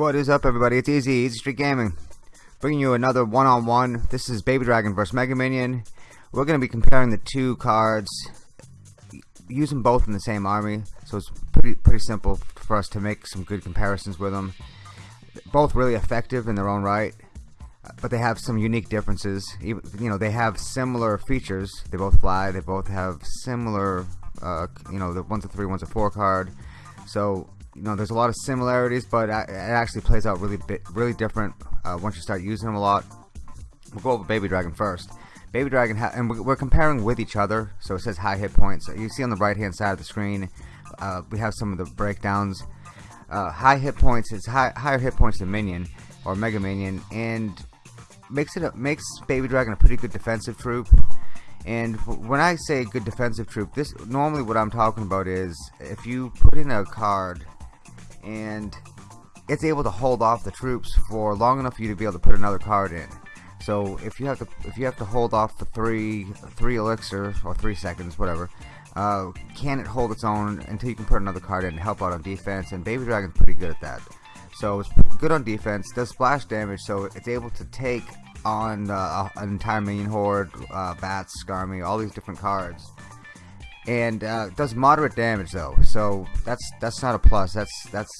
What is up everybody, it's Easy, Easy Street Gaming. Bringing you another one-on-one. -on -one. This is Baby Dragon vs Mega Minion. We're going to be comparing the two cards, using both in the same army, so it's pretty pretty simple for us to make some good comparisons with them. Both really effective in their own right, but they have some unique differences. You know, they have similar features. They both fly, they both have similar, uh, you know, the one's a 3, one's a 4 card. So you know, there's a lot of similarities, but it actually plays out really bit, really different uh, once you start using them a lot. We'll go over Baby Dragon first. Baby Dragon, and we're comparing with each other, so it says high hit points. You see on the right hand side of the screen, uh, we have some of the breakdowns. Uh, high hit points is high, higher hit points than Minion or Mega Minion, and makes it a, makes Baby Dragon a pretty good defensive troop. And when I say good defensive troop, this normally what I'm talking about is if you put in a card and it's able to hold off the troops for long enough for you to be able to put another card in. So if you have to if you have to hold off for three three elixir or three seconds, whatever, uh, can it hold its own until you can put another card in to help out on defense? And Baby Dragon's pretty good at that. So it's good on defense, does splash damage, so it's able to take on uh, an entire minion horde, uh, bats, Skarmy, all these different cards and uh, does moderate damage though. So that's that's not a plus. That's that's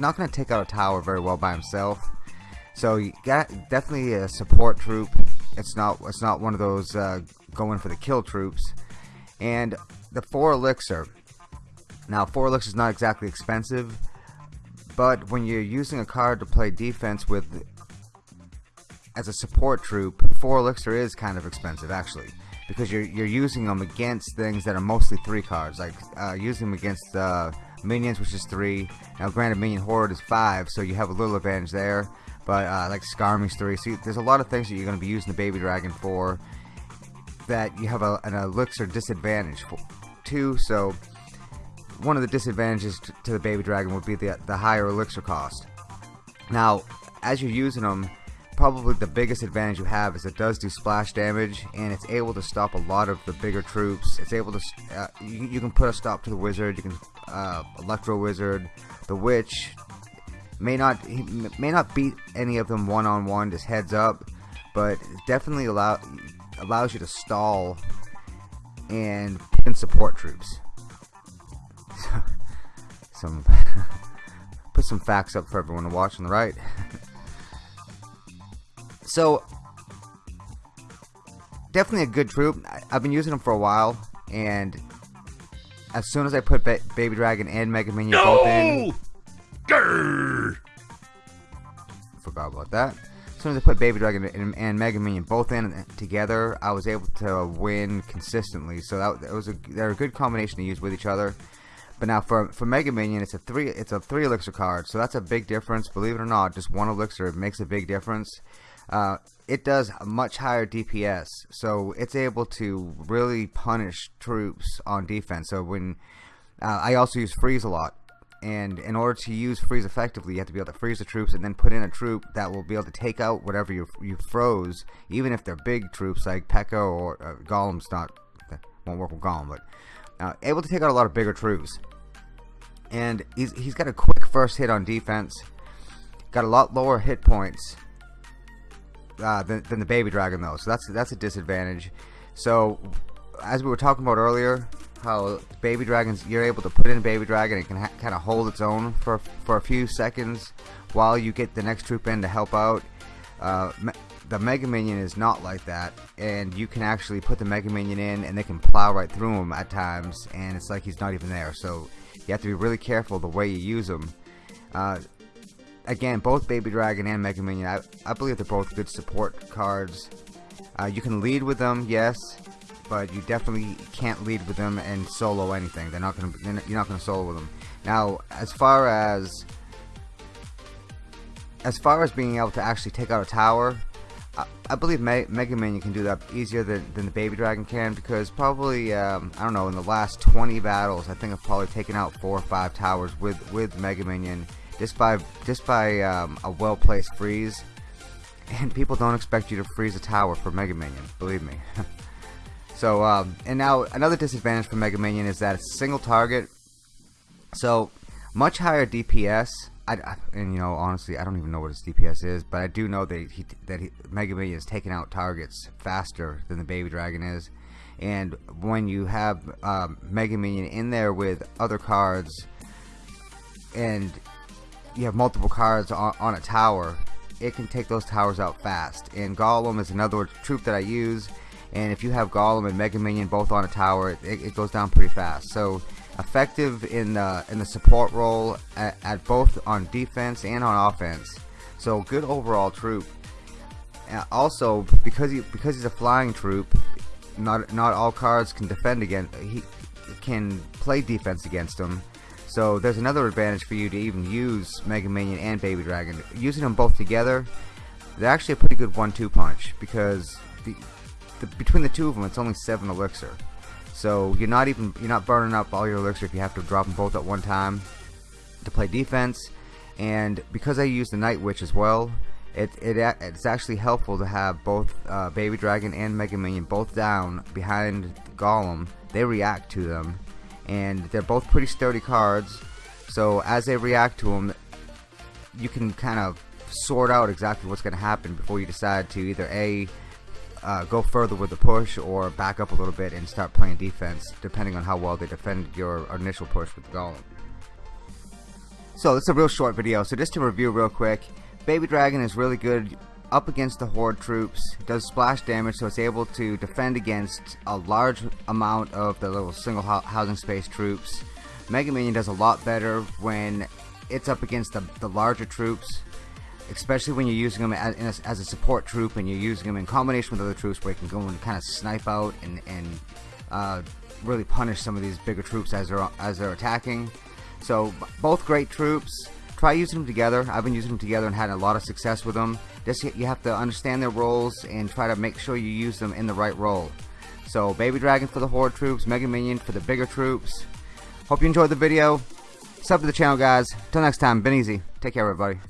not gonna take out a tower very well by himself. So you got definitely a support troop. It's not it's not one of those uh, going for the kill troops. And the four elixir. Now four elixir is not exactly expensive but when you're using a card to play defense with as a support troop four elixir is kind of expensive actually because you're you're using them against things that are mostly three cards, like uh, using them against uh, minions, which is three. Now, granted, minion horde is five, so you have a little advantage there. But uh, like Skarmy's three, so there's a lot of things that you're going to be using the baby dragon for that you have a, an elixir disadvantage for too. So one of the disadvantages to the baby dragon would be the the higher elixir cost. Now, as you're using them probably the biggest advantage you have is it does do splash damage and it's able to stop a lot of the bigger troops. It's able to uh, you, you, can put a stop to the wizard you can uh, electro wizard. The witch may not may not beat any of them one on one just heads up but definitely allow allows you to stall and put in support troops. So some put some facts up for everyone to watch on the right So, definitely a good troop. I've been using them for a while, and as soon as I put ba Baby Dragon and Mega Minion no! both in, Grr! forgot about that. As soon as I put Baby Dragon and, and Mega Minion both in together, I was able to win consistently. So that, that was a they're a good combination to use with each other. But now for for Mega Minion, it's a three it's a three elixir card, so that's a big difference. Believe it or not, just one elixir makes a big difference. Uh, it does much higher DPS, so it's able to really punish troops on defense. So when uh, I also use freeze a lot, and in order to use freeze effectively, you have to be able to freeze the troops and then put in a troop that will be able to take out whatever you you froze, even if they're big troops like P.E.K.K.A or uh, Golem's not won't work with Golem, but uh, able to take out a lot of bigger troops. And he's he's got a quick first hit on defense, got a lot lower hit points uh, than, than the baby dragon though. So that's that's a disadvantage. So as we were talking about earlier how baby dragons you're able to put in a baby dragon it can kind of hold its own for for a few seconds while you get the next troop in to help out. Uh, me the Mega Minion is not like that and you can actually put the Mega Minion in and they can plow right through him at times and it's like he's not even there. So you have to be really careful the way you use him uh, again, both Baby Dragon and Mega Minion, I, I believe they're both good support cards. Uh, you can lead with them, yes, but you definitely can't lead with them and solo anything. They're not gonna, they're, you're not gonna solo with them. Now, as far as as far as being able to actually take out a tower, I, I believe Me Mega Minion can do that easier than, than the Baby Dragon can because probably um, I don't know in the last 20 battles I think I've probably taken out four or five towers with with Mega Minion just by just by um, a well placed freeze and people don't expect you to freeze a tower for Mega Minion believe me. So um, and now another disadvantage for Mega Minion is that it's a single target. So much higher DPS I, I, and you know honestly I don't even know what his DPS is but I do know that he that he, Mega Minion is taking out targets faster than the Baby Dragon is. And when you have um, Mega Minion in there with other cards and you have multiple cards on, on a tower it can take those towers out fast and Golem is another troop that I use and if you have Golem and Mega Minion both on a tower it, it goes down pretty fast so effective in the in the support role at, at, both on defense and on offense. So good overall troop. Uh, also, because he because he's a flying troop, not not all cards can defend against. He can play defense against him. So there's another advantage for you to even use Mega Minion and Baby Dragon. Using them both together, they're actually a pretty good one-two punch because the, the, between the two of them, it's only seven elixir. So you're not even you're not burning up all your elixir if you have to drop them both at one time to play defense. And because I use the Night Witch as well, it, it it's actually helpful to have both uh, Baby Dragon and Mega Minion both down behind Golem. They react to them, and they're both pretty sturdy cards. So as they react to them, you can kind of sort out exactly what's going to happen before you decide to either a uh, go further with the push or back up a little bit and start playing defense depending on how well they defend your initial push with the golem. So it's a real short video so just to review real quick Baby Dragon is really good up against the horde troops does splash damage so it's able to defend against a large amount of the little single housing space troops Mega Minion does a lot better when it's up against the, the larger troops especially when you're using them as, a, as a support troop and you're using them in combination with other troops where you can go and kind of snipe out and, and uh, really punish some of these bigger troops as they're as they're attacking. So both great troops. Try using them together. I've been using them together and had a lot of success with them. Just you have to understand their roles and try to make sure you use them in the right role. So Baby Dragon for the Horde troops, Mega Minion for the bigger troops. Hope you enjoyed the video. Sub to the channel guys. Until next time, been easy. Take care everybody.